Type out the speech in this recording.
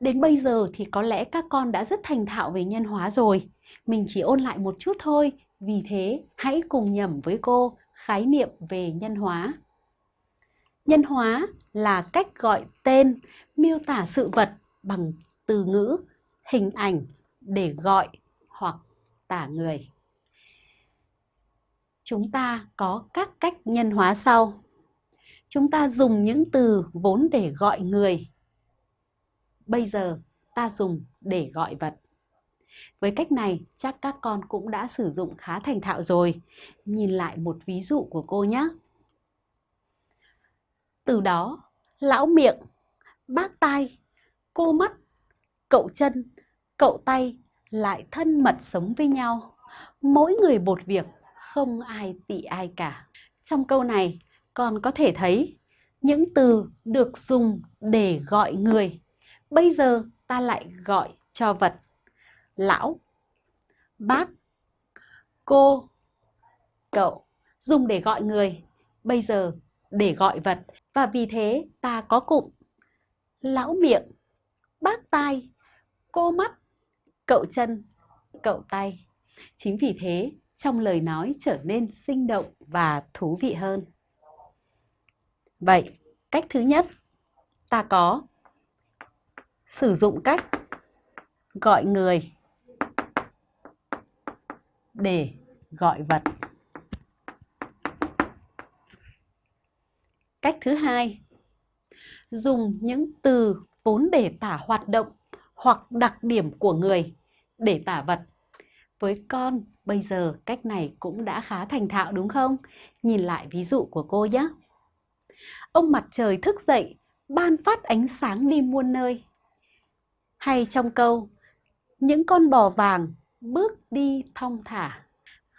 Đến bây giờ thì có lẽ các con đã rất thành thạo về nhân hóa rồi. Mình chỉ ôn lại một chút thôi, vì thế hãy cùng nhẩm với cô khái niệm về nhân hóa. Nhân hóa là cách gọi tên, miêu tả sự vật bằng từ ngữ, hình ảnh để gọi hoặc tả người. Chúng ta có các cách nhân hóa sau. Chúng ta dùng những từ vốn để gọi người. Bây giờ ta dùng để gọi vật. Với cách này chắc các con cũng đã sử dụng khá thành thạo rồi. Nhìn lại một ví dụ của cô nhé. Từ đó, lão miệng, bác tai, cô mắt, cậu chân, cậu tay lại thân mật sống với nhau. Mỗi người một việc, không ai tị ai cả. Trong câu này, con có thể thấy những từ được dùng để gọi người. Bây giờ ta lại gọi cho vật. Lão, bác, cô, cậu. Dùng để gọi người. Bây giờ để gọi vật. Và vì thế ta có cụm. Lão miệng, bác tai, cô mắt, cậu chân, cậu tay. Chính vì thế, trong lời nói trở nên sinh động và thú vị hơn. Vậy, cách thứ nhất, ta có sử dụng cách gọi người để gọi vật. Cách thứ hai, dùng những từ vốn để tả hoạt động hoặc đặc điểm của người để tả vật. Với con, bây giờ cách này cũng đã khá thành thạo đúng không? Nhìn lại ví dụ của cô nhé. Ông mặt trời thức dậy, ban phát ánh sáng đi muôn nơi. Hay trong câu, những con bò vàng bước đi thong thả.